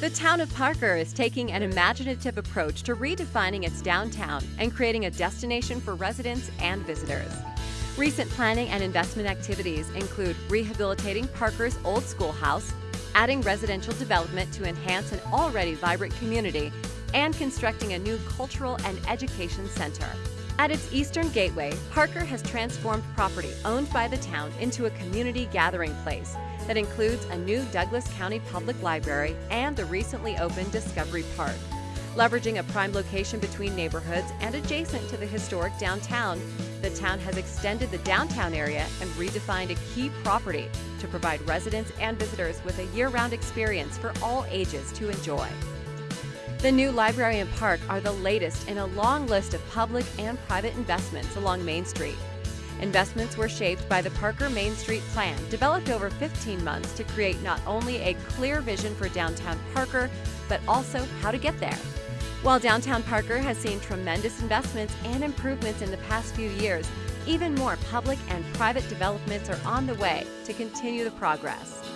The town of Parker is taking an imaginative approach to redefining its downtown and creating a destination for residents and visitors. Recent planning and investment activities include rehabilitating Parker's old schoolhouse, adding residential development to enhance an already vibrant community, and constructing a new cultural and education center. At its eastern gateway, Parker has transformed property owned by the town into a community gathering place that includes a new Douglas County Public Library and the recently opened Discovery Park. Leveraging a prime location between neighborhoods and adjacent to the historic downtown, the town has extended the downtown area and redefined a key property to provide residents and visitors with a year-round experience for all ages to enjoy. The new library and park are the latest in a long list of public and private investments along Main Street. Investments were shaped by the Parker Main Street Plan, developed over 15 months to create not only a clear vision for downtown Parker, but also how to get there. While downtown Parker has seen tremendous investments and improvements in the past few years, even more public and private developments are on the way to continue the progress.